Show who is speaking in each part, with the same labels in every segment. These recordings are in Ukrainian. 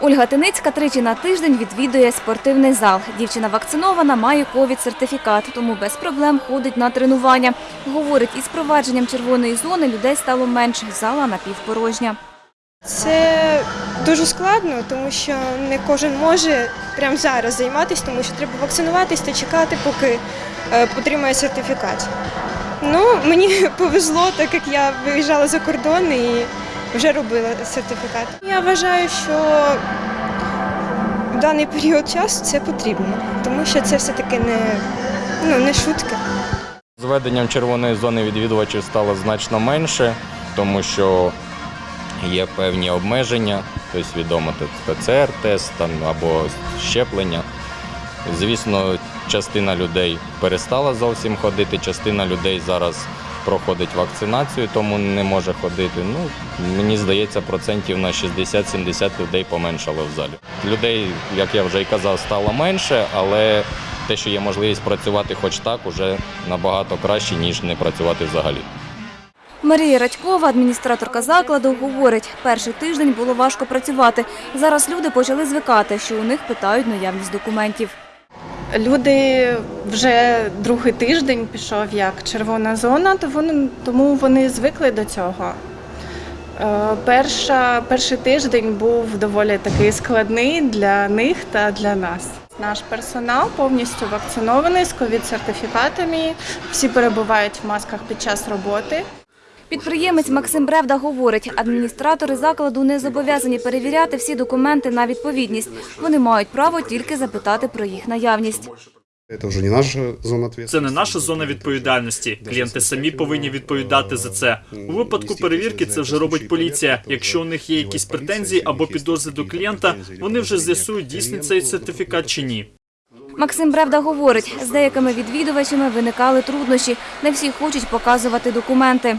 Speaker 1: Ольга Тиницька тричі на тиждень відвідує спортивний зал. Дівчина вакцинована, має ковід-сертифікат, тому без проблем ходить на тренування. Говорить, із провадженням червоної зони людей стало менше, зала напівпорожня.
Speaker 2: Це дуже складно, тому що не кожен може прямо зараз займатися, тому що треба вакцинуватись та чекати, поки е, отримає сертифікат. Ну, мені повезло, так як я виїжджала за кордон і вже робила сертифікат. Я вважаю, що в даний період часу це потрібно, тому що це все-таки не, ну, не шутка.
Speaker 3: З введенням червоної зони відвідувачів стало значно менше, тому що є певні обмеження, тобто відомо тут ПЦР-тест або щеплення. Звісно, частина людей перестала зовсім ходити, частина людей зараз проходить вакцинацію, тому не може ходити. Ну, мені здається, процентів на 60-70 людей поменшало в залі. Людей, як я вже і казав, стало менше, але те, що є можливість працювати хоч так, уже набагато краще, ніж не працювати взагалі.
Speaker 1: Марія Радькова, адміністраторка закладу, говорить, перший тиждень було важко працювати. Зараз люди почали звикати, що у них питають наявність документів.
Speaker 4: Люди вже другий тиждень пішов як червона зона, тому вони звикли до цього. Е, Перша, перший тиждень був доволі такий складний для них та для нас. Наш персонал повністю вакцинований з ковід-сертифікатами. Всі перебувають в масках під час роботи.
Speaker 1: Підприємець Максим Бревда говорить, адміністратори закладу не зобов'язані перевіряти всі документи на відповідність. Вони мають право тільки запитати про їх наявність.
Speaker 5: Це не наша зона відповідальності. Клієнти самі повинні відповідати за це. У випадку перевірки це вже робить поліція. Якщо у них є якісь претензії або підозри до клієнта, вони вже з'ясують, дійсний цей сертифікат чи ні.
Speaker 1: Максим Бревда говорить, з деякими відвідувачами виникали труднощі. Не всі хочуть показувати документи.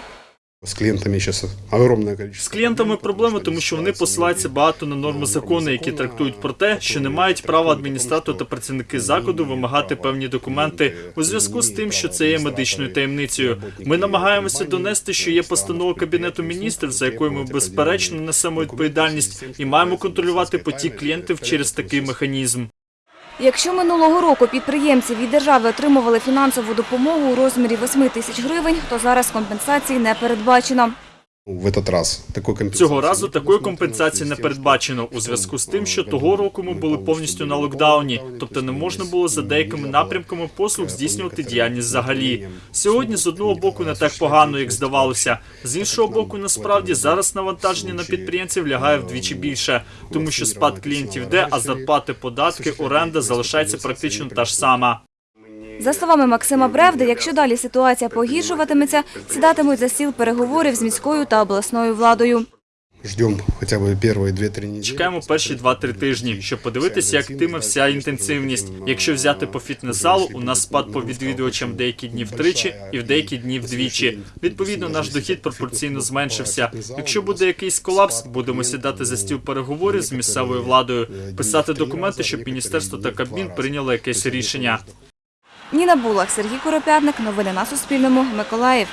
Speaker 6: С клиентами сейчас огромное
Speaker 5: З клієнтами проблеми, тому що вони посилаються багато на норми закону, які трактують про те, що не мають права адміністратор та працівники закладу вимагати певні документи у зв'язку з тим, що це є медичною таємницею. Ми намагаємося донести, що є постанова кабінету міністрів, за якою ми безперечно несемо відповідальність і маємо контролювати потік клієнтів через такий механізм.
Speaker 1: Якщо минулого року підприємці від держави отримували фінансову допомогу у розмірі 8 тисяч гривень, то зараз компенсації не передбачено.
Speaker 6: В этот раз такой компенсации.
Speaker 5: Цього разу такої компенсації не передбачено у зв'язку з тим, що того року ми були повністю на локдауні, тобто не можна було за деякими напрямками послуг здійснювати діяльність взагалі. Сьогодні з одного боку не так погано, як здавалося. З іншого боку, насправді зараз навантаження на підприємців лягає вдвічі більше, тому що спад клієнтів йде, а зарплати, податки, оренда залишається практично та ж сама.
Speaker 1: За словами Максима Бревди, якщо далі ситуація погіршуватиметься, сідатимуть за стіл переговорів з міською та обласною владою.
Speaker 6: Ждем хотя бы первые 2-3 недели.
Speaker 5: Чекаємо перші 2-3 тижні, щоб подивитися, як йтиме вся інтенсивність. Якщо взяти по фітнес-залу, у нас спад по відвідувачам деякі дні втричі і в деякі дні вдвічі. Відповідно, наш дохід пропорційно зменшився. Якщо буде якийсь колапс, будемо сідати за стіл переговорів з місцевою владою, писати документи, щоб міністерство та Кабмін прийняло якесь рішення.
Speaker 1: Ніна Булах, Сергій Куропятник. Новини на Суспільному. Миколаїв.